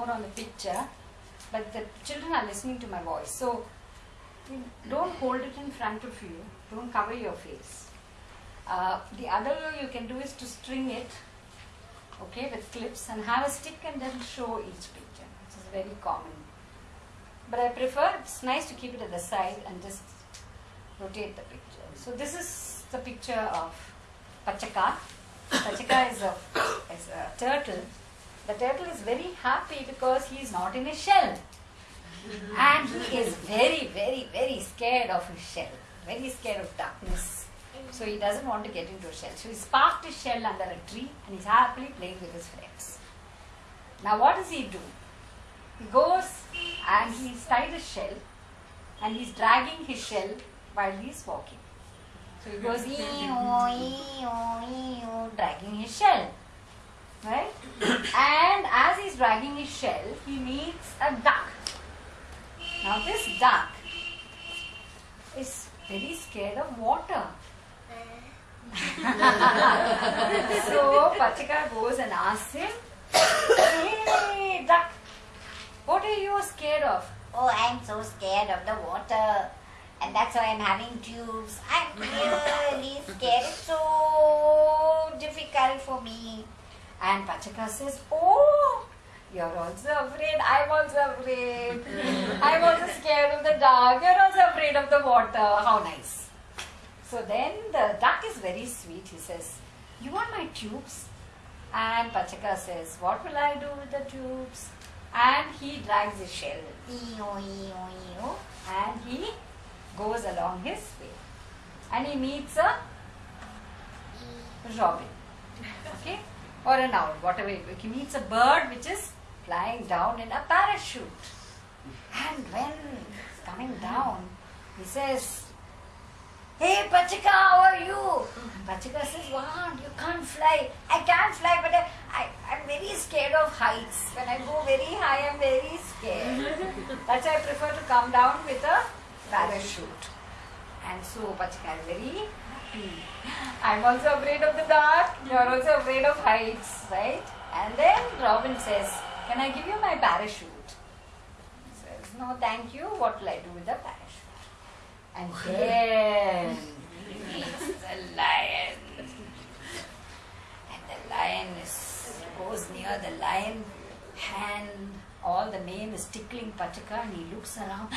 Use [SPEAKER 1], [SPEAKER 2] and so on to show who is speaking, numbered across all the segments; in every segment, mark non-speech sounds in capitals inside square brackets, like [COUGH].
[SPEAKER 1] more on the picture, but the children are listening to my voice. So don't hold it in front of you. Don't cover your face. Uh, the other way you can do is to string it, okay, with clips and have a stick and then show each picture. This is very common. But I prefer, it's nice to keep it at the side and just rotate the picture. So this is the picture of Pachaka. Pachaka is a, is a turtle. The turtle is very happy because he is not in a shell. And he is very, very, very scared of his shell. Very scared of darkness. So he doesn't want to get into a shell. So he's parked his shell under a tree and he's happily playing with his friends. Now what does he do? He goes and he's tied a shell and he's dragging his shell while he's walking. So he goes ee-oo, oh, ee-oo, oh, ee-oo, oh, dragging his shell. Right? and as he's dragging his shell, he meets a duck. Now this duck is very scared of water. [LAUGHS] so Pachika goes and asks him, Hey duck, what are you scared of?
[SPEAKER 2] Oh, I'm so scared of the water. And that's why I'm having tubes. I'm really scared. It's so difficult for me.
[SPEAKER 1] And Pachaka says, Oh, you're also afraid. I'm also afraid. I'm also scared of the dark. You're also afraid of the water. How nice. So then the duck is very sweet. He says, You want my tubes? And Pachaka says, What will I do with the tubes? And he drags his shell. And he goes along his way. And he meets a robin. Okay? Or an owl, whatever. it- He meets a bird which is flying down in a parachute. And when he's coming down, he says, Hey Pachika, how are you? Pachika says, Wow, you can't fly. I can't fly, but I, I, I'm very scared of heights. When I go very high, I'm very scared. [LAUGHS] That's why I prefer to come down with a parachute. And so Pachika is very. I'm also afraid of the dark. You're also afraid of heights, right? And then Robin says, Can I give you my parachute? He says, No, thank you. What will I do with the parachute? And then he meets the lion. And the lion is, goes near the lion and all the mane is tickling Pachaka and he looks around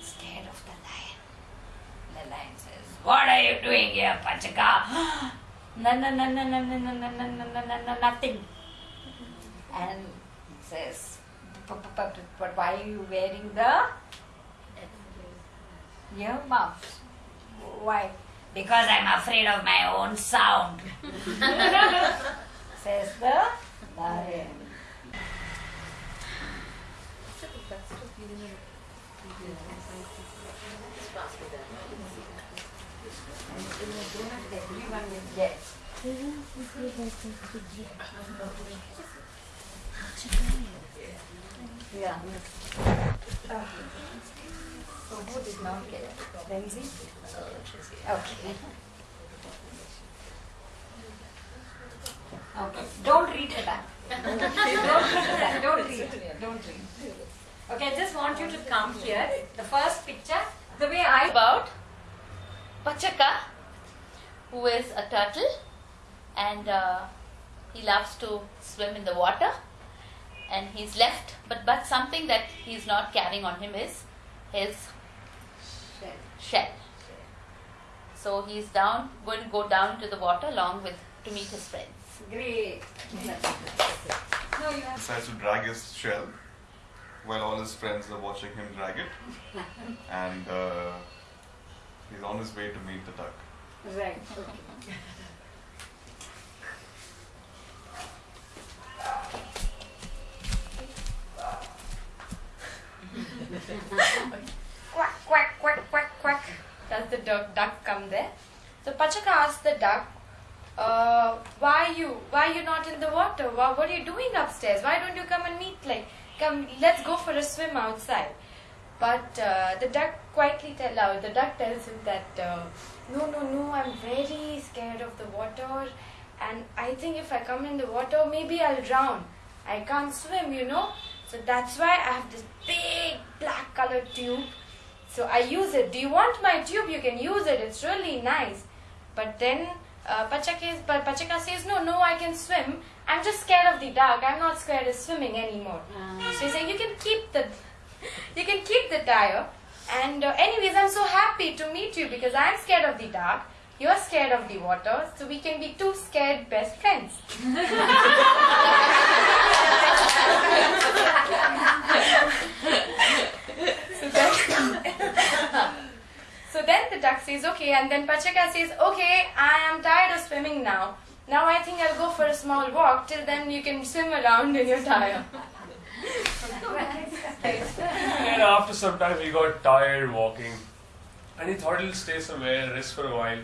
[SPEAKER 1] scared of the lion. The lion says, What are you doing here, Pachaka? No, no, no, no, no, no, no, no, no, no, no, no, no, nothing. And he says, "But- but- but but why are you wearing the earmuffs? Why? Because I'm afraid of my own sound. Says the lion. Everyone will get. Yeah. It? Okay. Don't read back. don't read back. Don't read. Don't read. Okay, I just want you to come here. The first picture, the way I
[SPEAKER 3] about Pachaka, who is a turtle and uh, he loves to swim in the water and he's left but but something that he's not carrying on him is his shell. shell. So he's down going to go down to the water along with to meet his friends.
[SPEAKER 1] Great. No, you have.
[SPEAKER 4] decides to drag his shell while all his friends are watching him drag it. [LAUGHS] And uh, he's on his way to meet the duck.
[SPEAKER 1] Right. Okay. quack, quack, quack, quack, quack. Does the duck, duck come there? So Pachaka asks the duck, uh, why you, why you not in the water? Why, what are you doing upstairs? Why don't you come and meet? Like, come, let's go for a swim outside. But uh, the duck quietly tell out. The duck tells him that uh, no, no, no. I'm very scared of the water, and I think if I come in the water, maybe I'll drown.
[SPEAKER 5] I can't swim, you know. So that's why I have this big black colored tube. So I use it. Do you want my tube? You can use it. It's really nice. But then uh, Pachaka, is, but Pachaka says, no, no, I can swim. I'm just scared of the dark. I'm not scared of swimming anymore. So he's saying, you can keep the, [LAUGHS] you can keep the tire. And uh, anyways, I'm so happy to meet you because I'm scared of the dark. You're scared of the water, so we can be two scared best friends. so, [LAUGHS] then, so then the duck says, okay, and then Pachaka says, okay, I am tired of swimming now. Now I think I'll go for a small walk. Till then, you can swim around in your tire.
[SPEAKER 6] And after some time, he got tired walking. And he thought he'll stay somewhere, rest for a while.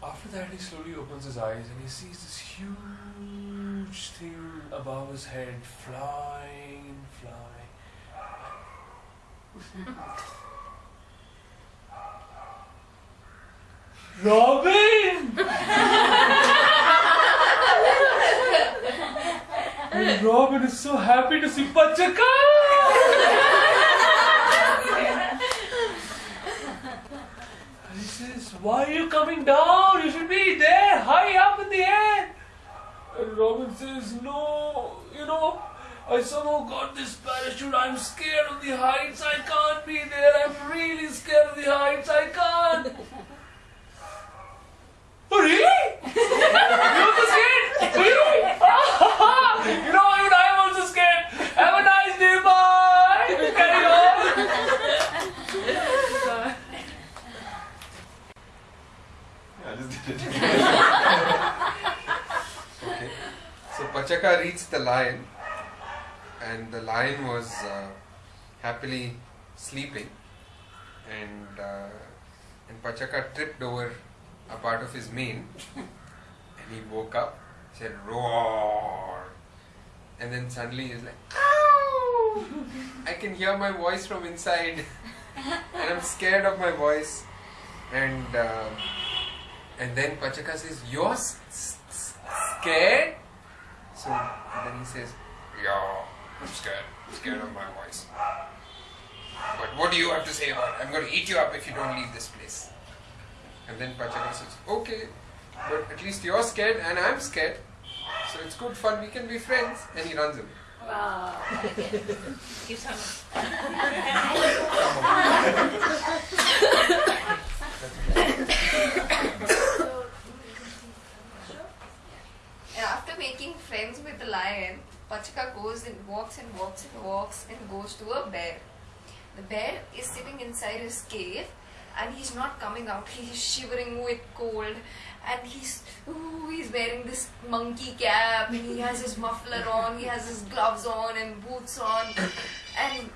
[SPEAKER 6] After that, he slowly opens his eyes and he sees this huge thing above his head flying, flying. [LAUGHS] Robin! [LAUGHS] Robin is so happy to see Pachaka! And he says, Why are you coming down? You should be there, high up in the air. And Robin says, No, you know, I somehow got this parachute. I'm scared of the heights. I can't be there. I'm really scared of the heights. I can't. [LAUGHS] Oh, really? You're also scared? Really? you know, even I'm also scared. Have a nice day. Bye. Carry on.
[SPEAKER 4] Yeah, I just did it. okay. So Pachaka reached the lion, and the lion was uh, happily sleeping, and uh, and Pachaka tripped over a part of his mane, and he woke up, said roar, and then suddenly he's like! I can hear my voice from inside, and I'm scared of my voice, and. Uh, and then Pachaka says, You're scared? So then he says, Yeah, I'm scared. I'm scared of my voice. But what do you have to say about it? I'm going to eat you up if you don't leave this place. And then Pachaka says, Okay, but at least you're scared and I'm scared. So it's good fun. We can be friends. And he runs away.
[SPEAKER 3] Give some. [LAUGHS] [LAUGHS] [LAUGHS]
[SPEAKER 7] And after making friends with the lion, Pachaka goes and and walks and walks and goes to a bear. The bear is sitting inside his cave and he's not coming out. [LAUGHS] He's shivering with cold and he's ooh, he's wearing this monkey cap and he has his muffler on, he has his gloves on and boots on and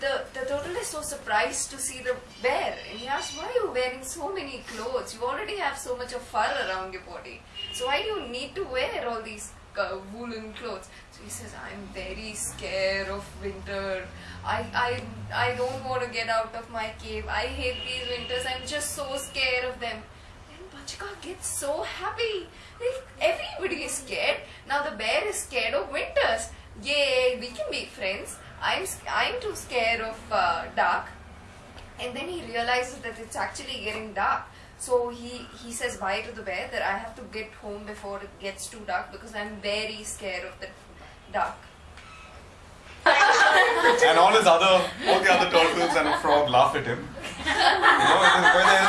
[SPEAKER 7] the, the turtle is so surprised to see the bear and he asks, Why are you wearing so many clothes? You already have so much of fur around your body. So why do you need to wear all these woolen clothes? So he says, I'm very scared of winter. I, I, I don't want to get out of my cave. I hate these winters. I'm just so scared of them. Then Pachaka gets so happy. Everybody is scared. Now the bear is scared of winters. Yay, we can be friends. I'm, I'm too scared of uh, dark. And then he realizes that it's actually getting dark. So he, he says bye to the bear that I have to get home before it gets too dark because I'm very scared of the dark. [LAUGHS]
[SPEAKER 4] And all his other, all the other turtles and a frog laugh at him. You know, going there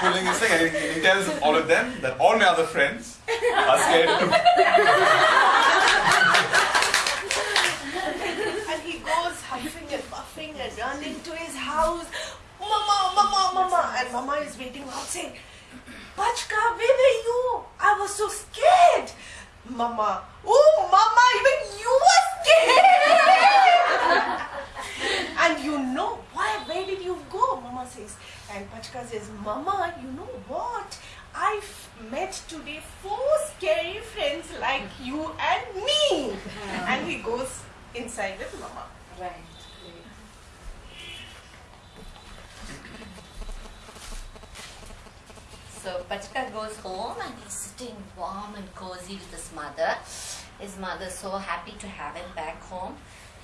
[SPEAKER 4] pulling his, thing, and he, tells all of them that all my other friends are scared too.
[SPEAKER 8] and he goes huffing and puffing and running to his house. Mama, mama, mama. Is waiting outside. Pachka, where were you? I was so scared. Mama, oh, mama, even you were scared. [LAUGHS] and you know why? Where did you go? Mama says. And Pachka says, Mama, you know what? I've met today four scary friends like you and me. and he goes inside with Mama.
[SPEAKER 1] Right.
[SPEAKER 7] So
[SPEAKER 2] Pachka goes home and he's sitting warm and cozy with his mother. His mother's so happy to have him back home.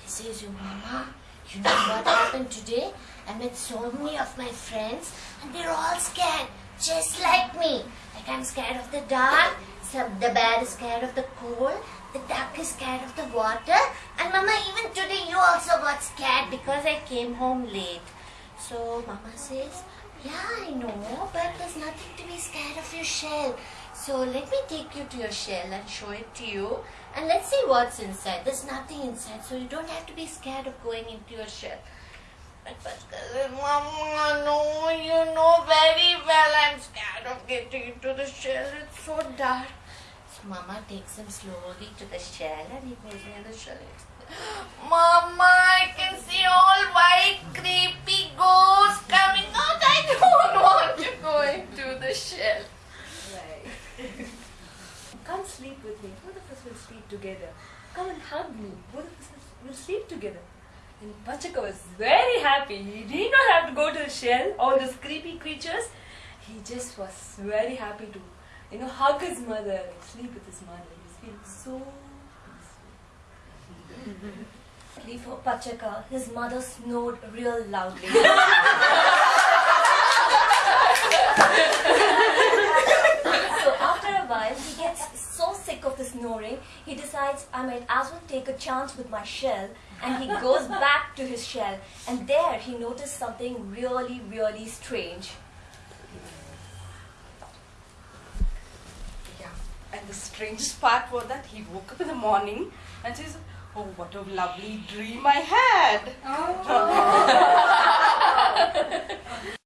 [SPEAKER 2] He says, You mama, you know what happened today? I met so many of my friends and they're all scared, just like me. Like I'm scared of the dark, some the bear is scared of the cold, the duck is scared of the water, and mama, even today you also got scared because I came home late. So mama says, Yeah, I know, but there's nothing to be scared of your shell. So let me take you to your shell and show it to you. And let's see what's inside. There's nothing inside, so you don't have to be scared of going into your shell. But said, Mama, no, you know very well I'm scared of getting into the shell. It's so dark. So Mama takes him slowly to the shell and he goes near the shell. [GASPS] Mama, I can see all white, creepy ghosts coming out. I don't want to go into the shell.
[SPEAKER 9] Come sleep with me. Both of us will sleep together. Come and hug me. Both of us will sleep together. And Pachaka was very happy. He did not have to go to the shell, all those creepy creatures. He just was very happy to, you know, hug his mother and sleep with his mother. He was feeling so peaceful. [LAUGHS]
[SPEAKER 10] For Pachaka, his mother snored real loudly. [LAUGHS] so after a while, he gets so sick of the snoring, he decides I might as well take a chance with my shell, and he goes [LAUGHS] back to his shell. And there, he noticed something really, really strange.
[SPEAKER 1] Yeah. And the strangest part was that he woke up in the morning and says, Oh, what a lovely dream I had. Oh. [LAUGHS] [LAUGHS]